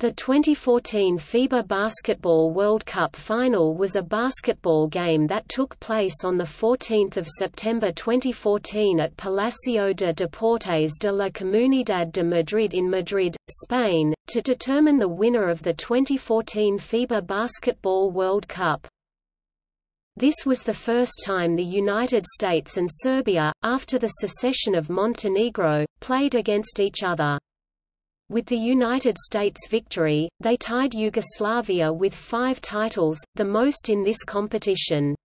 The 2014 FIBA Basketball World Cup final was a basketball game that took place on 14 September 2014 at Palacio de Deportes de la Comunidad de Madrid in Madrid, Spain, to determine the winner of the 2014 FIBA Basketball World Cup. This was the first time the United States and Serbia, after the secession of Montenegro, played against each other. With the United States victory, they tied Yugoslavia with five titles, the most in this competition.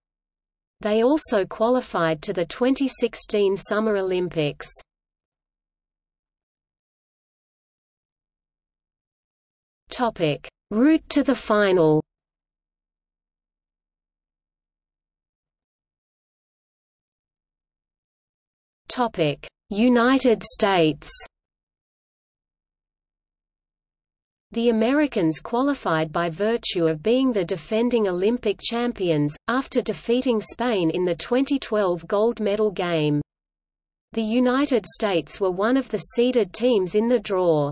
They also qualified to the 2016 Summer Olympics. Topic: Route to the final. Topic: United States. The Americans qualified by virtue of being the defending Olympic champions, after defeating Spain in the 2012 gold medal game. The United States were one of the seeded teams in the draw.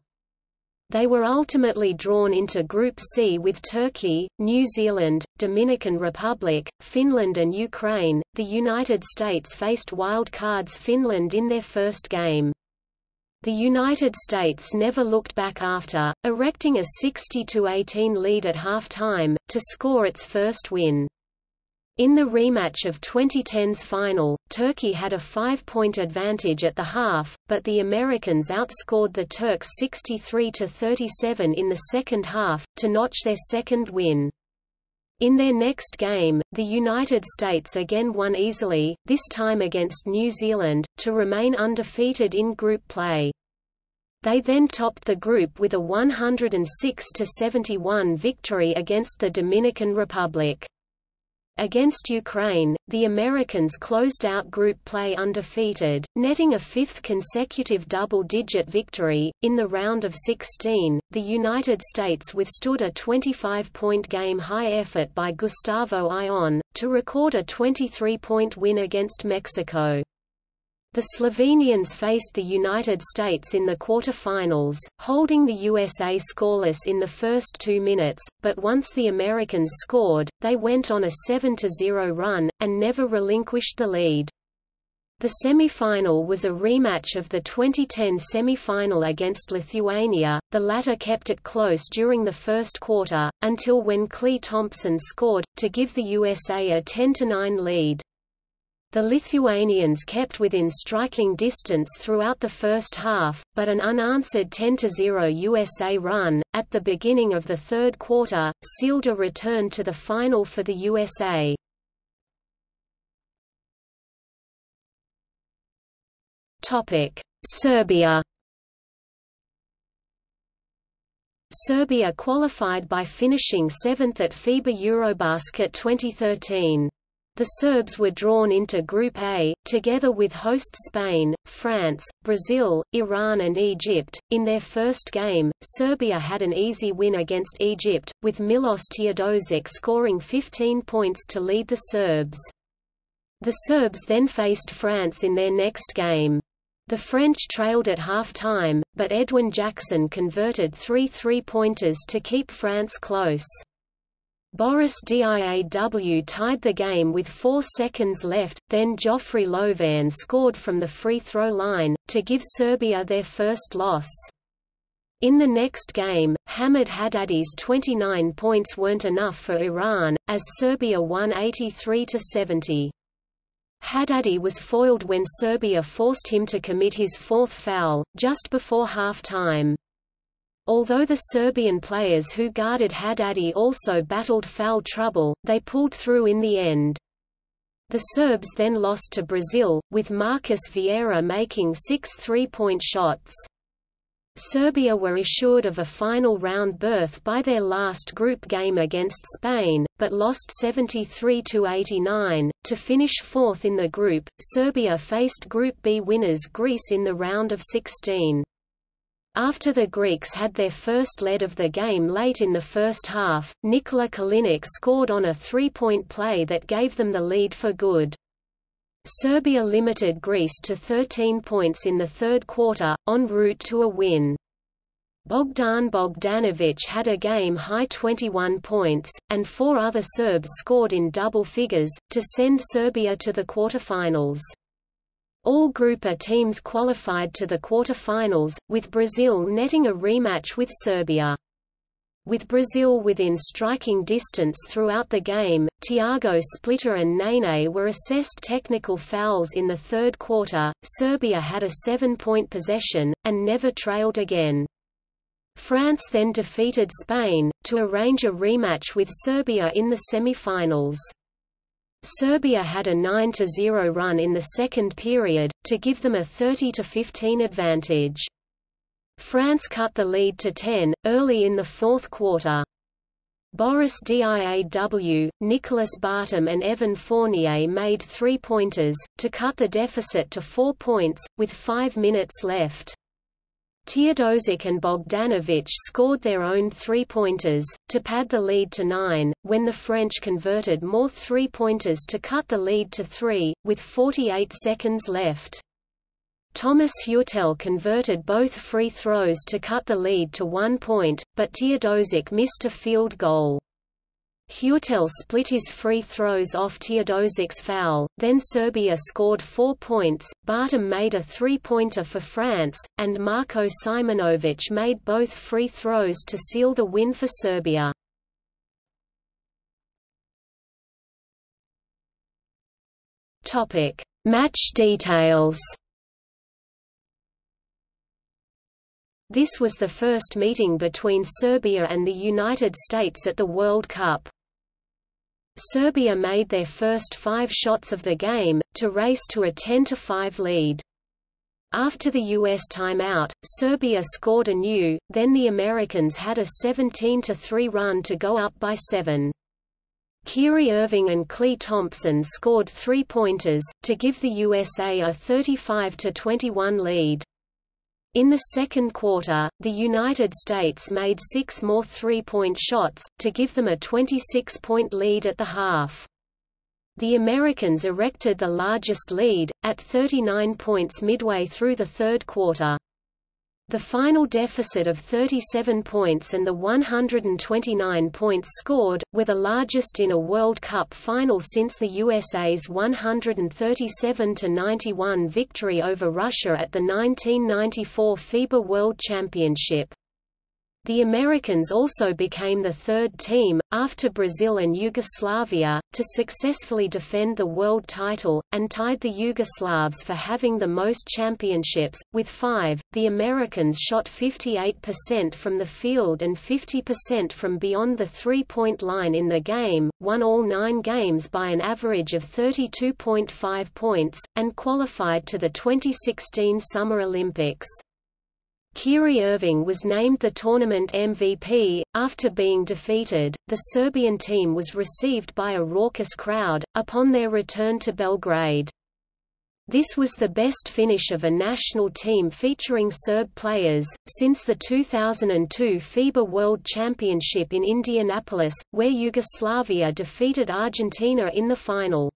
They were ultimately drawn into Group C with Turkey, New Zealand, Dominican Republic, Finland and Ukraine. The United States faced wild cards Finland in their first game. The United States never looked back after, erecting a 60–18 lead at halftime, to score its first win. In the rematch of 2010's final, Turkey had a five-point advantage at the half, but the Americans outscored the Turks 63–37 in the second half, to notch their second win. In their next game, the United States again won easily, this time against New Zealand, to remain undefeated in group play. They then topped the group with a 106–71 victory against the Dominican Republic. Against Ukraine, the Americans closed out group play undefeated, netting a fifth consecutive double-digit victory. In the round of 16, the United States withstood a 25-point game-high effort by Gustavo Ayón, to record a 23-point win against Mexico. The Slovenians faced the United States in the quarter-finals, holding the USA scoreless in the first two minutes, but once the Americans scored, they went on a 7–0 run, and never relinquished the lead. The semi-final was a rematch of the 2010 semi-final against Lithuania, the latter kept it close during the first quarter, until when Klay Thompson scored, to give the USA a 10–9 lead. The Lithuanians kept within striking distance throughout the first half, but an unanswered 10–0 USA run, at the beginning of the third quarter, sealed a return to the final for the USA. Serbia Serbia qualified by finishing seventh at FIBA Eurobasket 2013. The Serbs were drawn into Group A, together with host Spain, France, Brazil, Iran and Egypt. In their first game, Serbia had an easy win against Egypt, with Milos Teodosic scoring 15 points to lead the Serbs. The Serbs then faced France in their next game. The French trailed at half-time, but Edwin Jackson converted three three-pointers to keep France close. Boris Diaw tied the game with four seconds left, then Joffrey Lauvergne scored from the free throw line, to give Serbia their first loss. In the next game, Hamid Haddadi's 29 points weren't enough for Iran, as Serbia won 83–70. Haddadi was foiled when Serbia forced him to commit his fourth foul, just before half-time. Although the Serbian players who guarded Haddadi also battled foul trouble, they pulled through in the end. The Serbs then lost to Brazil, with Marcus Vieira making six three-point shots. Serbia were assured of a final round berth by their last group game against Spain, but lost 73 to 89 To finish fourth in the group, Serbia faced Group B winners Greece in the round of 16. After the Greeks had their first lead of the game late in the first half, Nikola Kalinic scored on a three-point play that gave them the lead for good. Serbia limited Greece to 13 points in the third quarter, en route to a win. Bogdan Bogdanovic had a game-high 21 points, and four other Serbs scored in double figures, to send Serbia to the quarterfinals. All Group A teams qualified to the quarterfinals, with Brazil netting a rematch with Serbia. With Brazil within striking distance throughout the game, Thiago Splitter and Nene were assessed technical fouls in the third quarter. Serbia had a seven-point possession, and never trailed again. France then defeated Spain, to arrange a rematch with Serbia in the semi-finals. Serbia had a 9–0 run in the second period, to give them a 30–15 advantage. France cut the lead to 10, early in the fourth quarter. Boris Diaw, Nicolas Batum and Evan Fournier made three-pointers, to cut the deficit to four points, with five minutes left. Teodosic and Bogdanovic scored their own three-pointers, to pad the lead to nine, when the French converted more three-pointers to cut the lead to three, with 48 seconds left. Thomas Heurtel converted both free throws to cut the lead to one point, but Teodosic missed a field goal. Heurtel split his free throws off Teodosic's foul, then Serbia scored four points, Batum made a three-pointer for France, and Marko Simonovic made both free throws to seal the win for Serbia. Match details This was the first meeting between Serbia and the United States at the World Cup. Serbia made their first five shots of the game, to race to a 10–5 lead. After the U.S. timeout, Serbia scored anew, then the Americans had a 17–3 run to go up by seven. Kyrie Irving and Klay Thompson scored three-pointers, to give the USA a 35–21 lead. In the second quarter, the United States made six more three-point shots, to give them a 26-point lead at the half. The Americans erected the largest lead, at 39 points midway through the third quarter. The final deficit of 37 points and the 129 points scored, were the largest in a World Cup final since the USA's 137–91 victory over Russia at the 1994 FIBA World Championship. The Americans also became the third team, after Brazil and Yugoslavia, to successfully defend the world title, and tied the Yugoslavs for having the most championships, with five. The Americans shot 58% from the field and 50% from beyond the three point line in the game, won all nine games by an average of 32.5 points, and qualified to the 2016 Summer Olympics. Kyrie Irving was named the tournament MVP. After being defeated, the Serbian team was received by a raucous crowd, upon their return to Belgrade. This was the best finish of a national team featuring Serb players, since the 2002 FIBA World Championship in Indianapolis, where Yugoslavia defeated Argentina in the final.